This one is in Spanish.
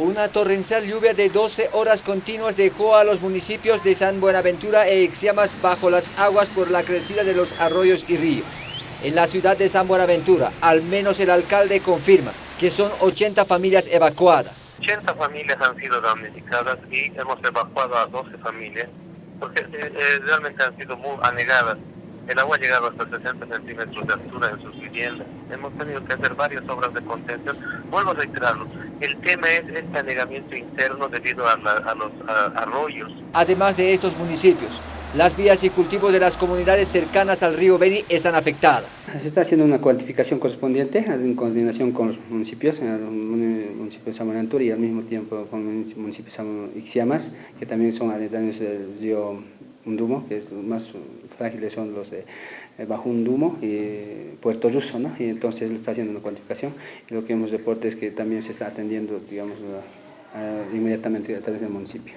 Una torrencial lluvia de 12 horas continuas dejó a los municipios de San Buenaventura e Ixiamas bajo las aguas por la crecida de los arroyos y ríos. En la ciudad de San Buenaventura, al menos el alcalde confirma que son 80 familias evacuadas. 80 familias han sido damnificadas y hemos evacuado a 12 familias porque eh, eh, realmente han sido muy anegadas el agua ha llegado hasta 60 centímetros de altura en sus viviendas. Hemos tenido que hacer varias obras de contención. Vuelvo a reiterarlo, el tema es este anegamiento interno debido a, los arroyos. Además de estos municipios, las vías y cultivos de las comunidades cercanas al río Beni están afectadas. Se está haciendo una cuantificación correspondiente en coordinación con los municipios, el municipio de San Buenaventura y al mismo tiempo con el municipio de Ixiamas, que también son aledaños del río Undumo, que es más frágiles son los de eh, Bajo Undumo y Puerto Ruso, ¿no? y entonces está haciendo una cuantificación y lo que hemos reporte es que también se está atendiendo digamos, inmediatamente a través del municipio.